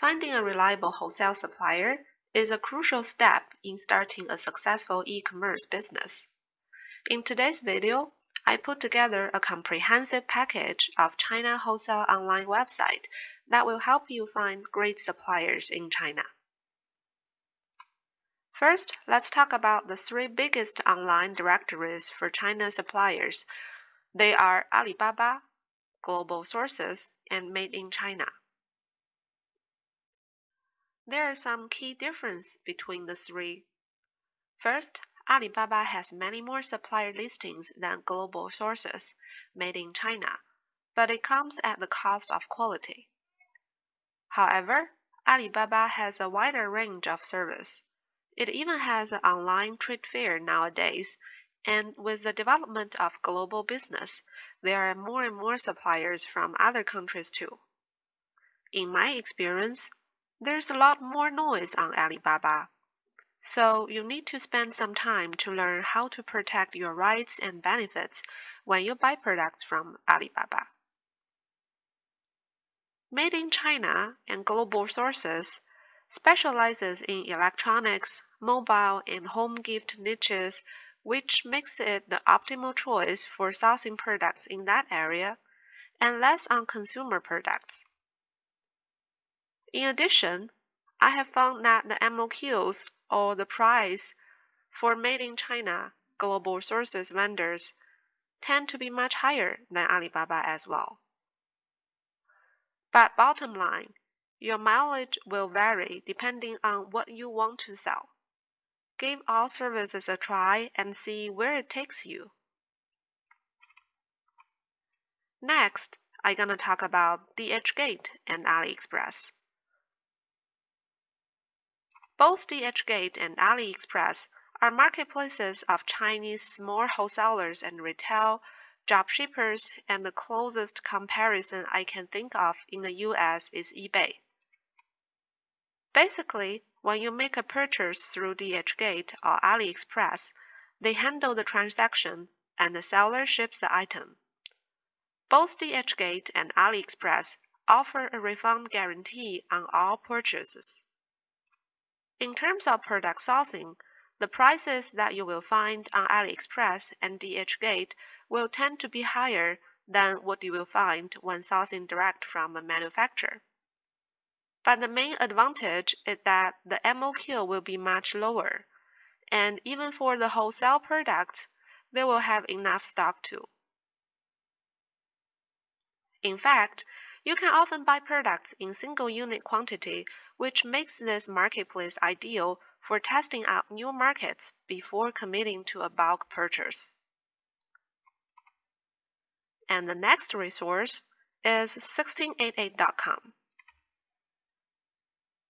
Finding a reliable wholesale supplier is a crucial step in starting a successful e-commerce business. In today's video, I put together a comprehensive package of China wholesale online website that will help you find great suppliers in China. First, let's talk about the three biggest online directories for China suppliers. They are Alibaba, Global Sources, and Made in China. There are some key differences between the three. First, Alibaba has many more supplier listings than Global Sources, made in China, but it comes at the cost of quality. However, Alibaba has a wider range of service. It even has an online trade fair nowadays, and with the development of global business, there are more and more suppliers from other countries too. In my experience, there's a lot more noise on Alibaba. So you need to spend some time to learn how to protect your rights and benefits when you buy products from Alibaba. Made in China and global sources specializes in electronics, mobile, and home gift niches, which makes it the optimal choice for sourcing products in that area and less on consumer products. In addition, I have found that the MOQs or the price for made in China global sources vendors tend to be much higher than Alibaba as well. But bottom line, your mileage will vary depending on what you want to sell. Give all services a try and see where it takes you. Next, I'm gonna talk about DHgate and AliExpress. Both DHgate and AliExpress are marketplaces of Chinese small wholesalers and retail dropshippers, and the closest comparison I can think of in the US is eBay. Basically, when you make a purchase through DHgate or AliExpress, they handle the transaction and the seller ships the item. Both DHgate and AliExpress offer a refund guarantee on all purchases. In terms of product sourcing, the prices that you will find on AliExpress and DHgate will tend to be higher than what you will find when sourcing direct from a manufacturer. But the main advantage is that the MOQ will be much lower, and even for the wholesale products, they will have enough stock too. In fact, you can often buy products in single unit quantity, which makes this marketplace ideal for testing out new markets before committing to a bulk purchase. And the next resource is 1688.com.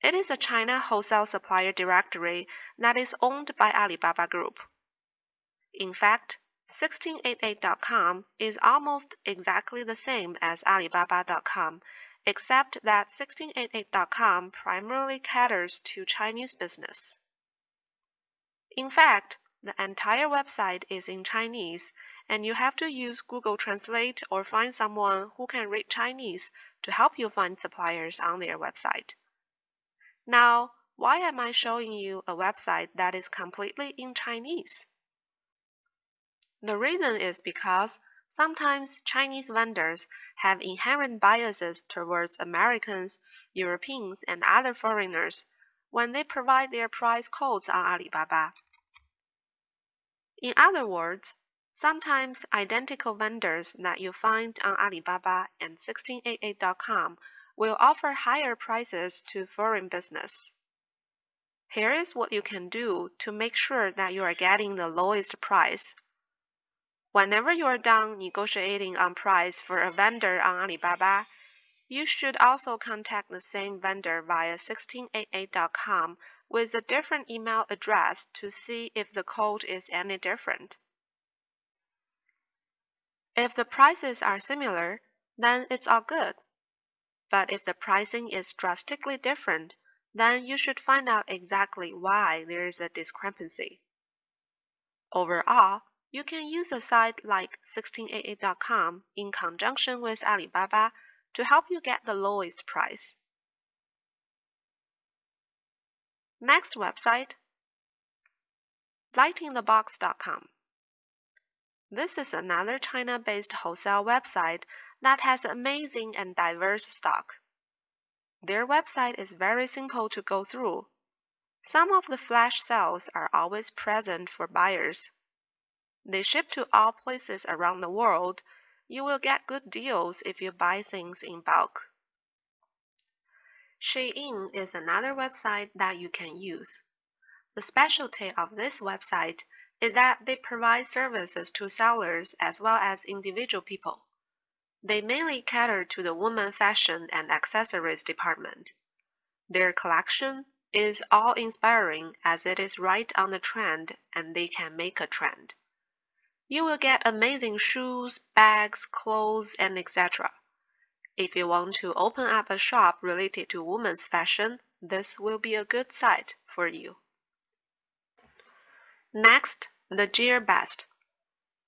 It is a China wholesale supplier directory that is owned by Alibaba Group. In fact, 1688.com is almost exactly the same as Alibaba.com, except that 1688.com primarily caters to Chinese business. In fact, the entire website is in Chinese, and you have to use Google Translate or find someone who can read Chinese to help you find suppliers on their website. Now, why am I showing you a website that is completely in Chinese? The reason is because sometimes Chinese vendors have inherent biases towards Americans, Europeans, and other foreigners when they provide their price codes on Alibaba. In other words, sometimes identical vendors that you find on Alibaba and 1688.com will offer higher prices to foreign business. Here is what you can do to make sure that you are getting the lowest price. Whenever you are done negotiating on price for a vendor on Alibaba, you should also contact the same vendor via 1688.com with a different email address to see if the code is any different. If the prices are similar, then it's all good. But if the pricing is drastically different, then you should find out exactly why there is a discrepancy. Overall, you can use a site like 1688.com in conjunction with Alibaba to help you get the lowest price. Next website, lightinthebox.com. This is another China-based wholesale website that has amazing and diverse stock. Their website is very simple to go through. Some of the flash sales are always present for buyers. They ship to all places around the world. You will get good deals if you buy things in bulk. Shein is another website that you can use. The specialty of this website is that they provide services to sellers as well as individual people. They mainly cater to the woman fashion and accessories department. Their collection is all inspiring as it is right on the trend and they can make a trend. You will get amazing shoes, bags, clothes, and etc. If you want to open up a shop related to women's fashion, this will be a good site for you. Next, the GearBest.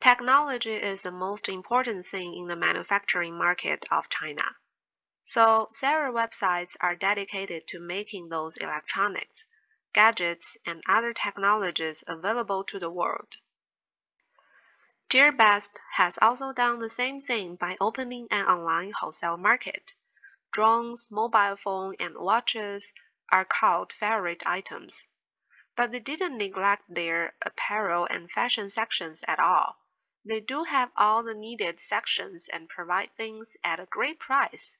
Technology is the most important thing in the manufacturing market of China. So, several websites are dedicated to making those electronics, gadgets, and other technologies available to the world. GearBest has also done the same thing by opening an online wholesale market. Drones, mobile phone, and watches are called favorite items. But they didn't neglect their apparel and fashion sections at all. They do have all the needed sections and provide things at a great price.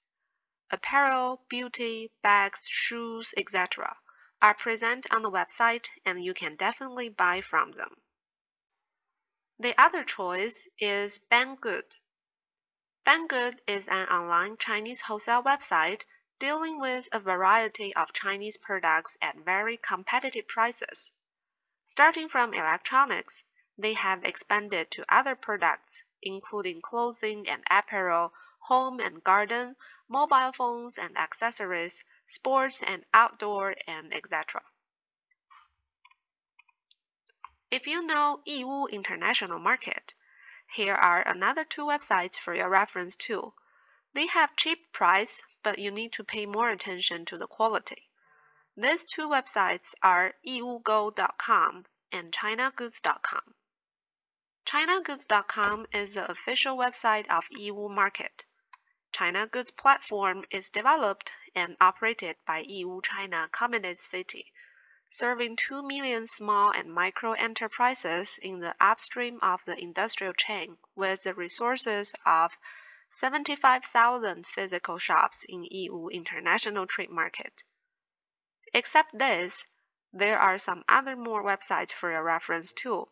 Apparel, beauty, bags, shoes, etc. are present on the website and you can definitely buy from them. The other choice is Banggood. Banggood is an online Chinese wholesale website dealing with a variety of Chinese products at very competitive prices. Starting from electronics, they have expanded to other products, including clothing and apparel, home and garden, mobile phones and accessories, sports and outdoor, and etc. If you know Yiwu International Market, here are another two websites for your reference too. They have cheap price, but you need to pay more attention to the quality. These two websites are yiwugo.com and chinagoods.com. ChinaGoods.com is the official website of Yiwu Market. China Goods platform is developed and operated by Yiwu China Commodity City serving 2 million small and micro enterprises in the upstream of the industrial chain with the resources of 75,000 physical shops in Yiwu International Trade Market. Except this, there are some other more websites for your reference too.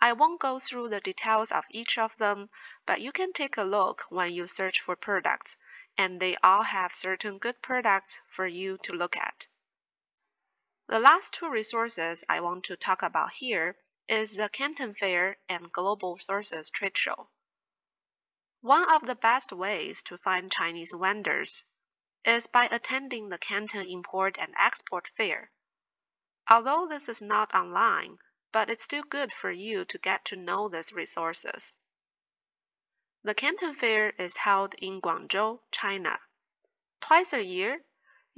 I won't go through the details of each of them, but you can take a look when you search for products, and they all have certain good products for you to look at. The last two resources I want to talk about here is the Canton Fair and Global Sources Trade Show. One of the best ways to find Chinese vendors is by attending the Canton Import and Export Fair. Although this is not online, but it's still good for you to get to know these resources. The Canton Fair is held in Guangzhou, China. Twice a year,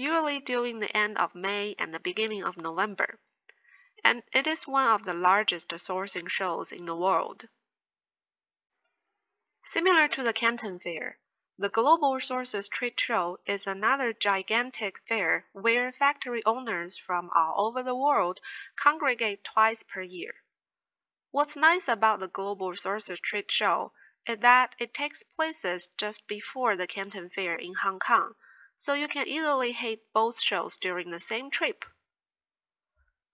usually during the end of May and the beginning of November, and it is one of the largest sourcing shows in the world. Similar to the Canton Fair, the Global Sources Trade Show is another gigantic fair where factory owners from all over the world congregate twice per year. What's nice about the Global Sources Trade Show is that it takes place just before the Canton Fair in Hong Kong so you can easily hit both shows during the same trip.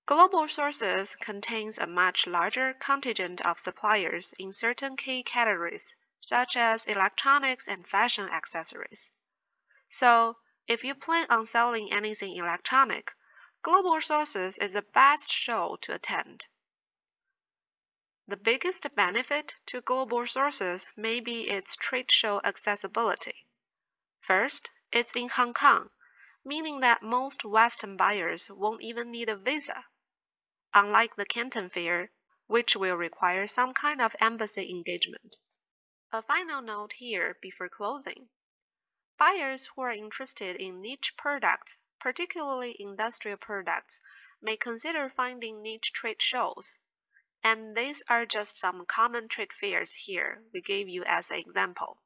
Global Sources contains a much larger contingent of suppliers in certain key categories, such as electronics and fashion accessories. So, if you plan on selling anything electronic, Global Sources is the best show to attend. The biggest benefit to Global Sources may be its trade show accessibility. First, it's in Hong Kong, meaning that most Western buyers won't even need a visa. Unlike the Canton Fair, which will require some kind of embassy engagement. A final note here before closing. Buyers who are interested in niche products, particularly industrial products, may consider finding niche trade shows. And these are just some common trade fairs here we gave you as an example.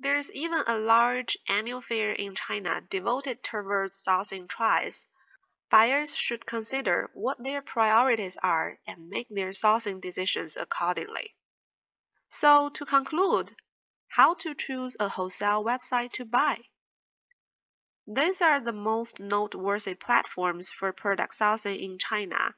There's even a large annual fair in China devoted towards sourcing tries. Buyers should consider what their priorities are and make their sourcing decisions accordingly. So, to conclude, how to choose a wholesale website to buy. These are the most noteworthy platforms for product sourcing in China.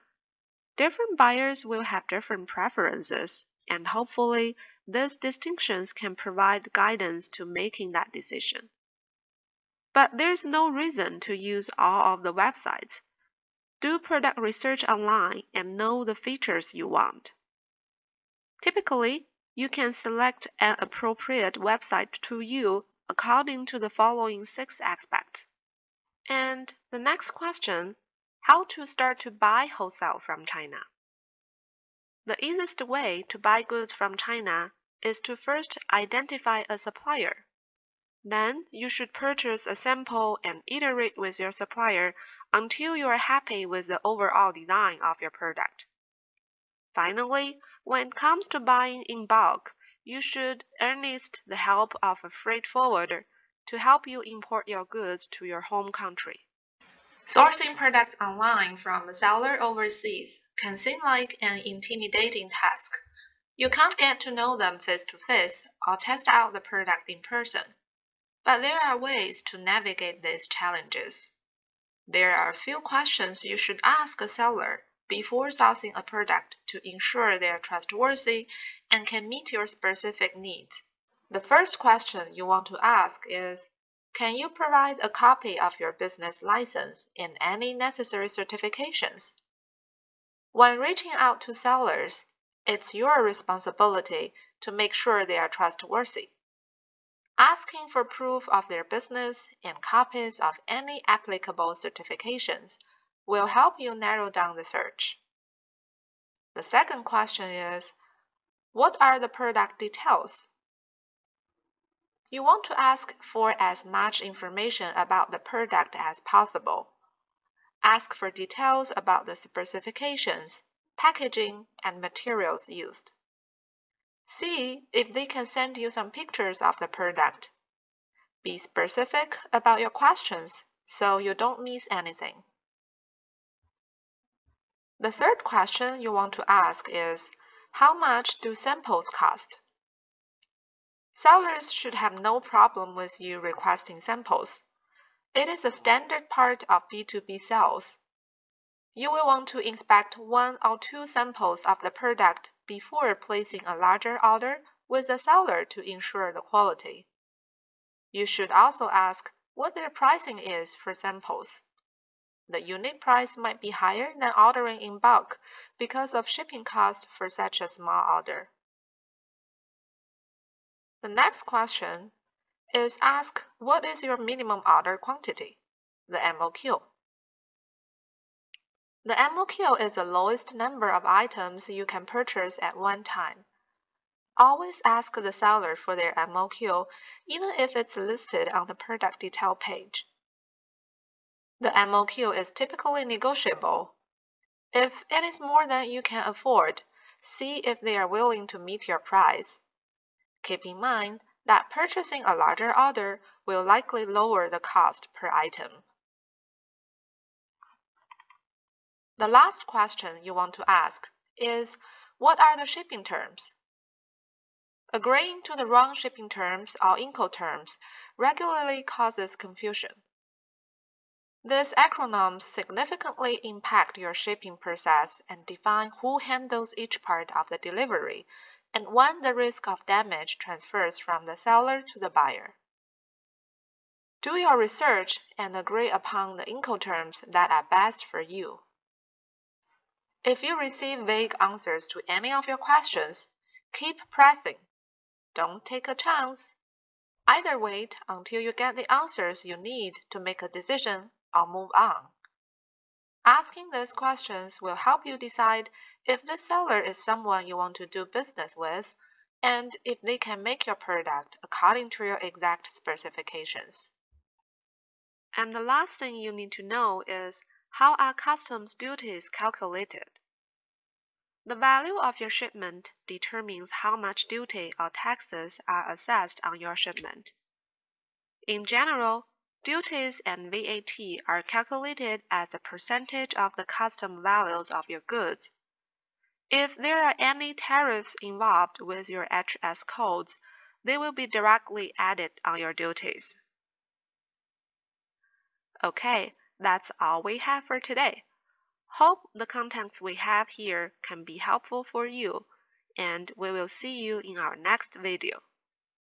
Different buyers will have different preferences, and hopefully, these distinctions can provide guidance to making that decision. But there's no reason to use all of the websites. Do product research online and know the features you want. Typically, you can select an appropriate website to you according to the following six aspects. And the next question how to start to buy wholesale from China. The easiest way to buy goods from China is to first identify a supplier. Then you should purchase a sample and iterate with your supplier until you are happy with the overall design of your product. Finally, when it comes to buying in bulk, you should enlist the help of a freight forwarder to help you import your goods to your home country. Sourcing products online from a seller overseas can seem like an intimidating task. You can't get to know them face to face or test out the product in person. But there are ways to navigate these challenges. There are a few questions you should ask a seller before sourcing a product to ensure they are trustworthy and can meet your specific needs. The first question you want to ask is Can you provide a copy of your business license and any necessary certifications? When reaching out to sellers, it's your responsibility to make sure they are trustworthy. Asking for proof of their business and copies of any applicable certifications will help you narrow down the search. The second question is, what are the product details? You want to ask for as much information about the product as possible. Ask for details about the specifications, packaging, and materials used. See if they can send you some pictures of the product. Be specific about your questions so you don't miss anything. The third question you want to ask is, how much do samples cost? Sellers should have no problem with you requesting samples. It is a standard part of B2B sales. You will want to inspect one or two samples of the product before placing a larger order with the seller to ensure the quality. You should also ask what their pricing is for samples. The unit price might be higher than ordering in bulk because of shipping costs for such a small order. The next question is ask what is your minimum order quantity, the MOQ. The MOQ is the lowest number of items you can purchase at one time. Always ask the seller for their MOQ, even if it's listed on the product detail page. The MOQ is typically negotiable. If it is more than you can afford, see if they are willing to meet your price. Keep in mind that purchasing a larger order will likely lower the cost per item. The last question you want to ask is what are the shipping terms? Agreeing to the wrong shipping terms or Incoterms regularly causes confusion. These acronyms significantly impact your shipping process and define who handles each part of the delivery and when the risk of damage transfers from the seller to the buyer. Do your research and agree upon the Incoterms that are best for you. If you receive vague answers to any of your questions, keep pressing. Don't take a chance. Either wait until you get the answers you need to make a decision or move on. Asking these questions will help you decide if the seller is someone you want to do business with and if they can make your product according to your exact specifications. And the last thing you need to know is How are customs duties calculated? The value of your shipment determines how much duty or taxes are assessed on your shipment. In general, duties and VAT are calculated as a percentage of the custom values of your goods. If there are any tariffs involved with your HS codes, they will be directly added on your duties. Okay, that's all we have for today. Hope the contents we have here can be helpful for you, and we will see you in our next video.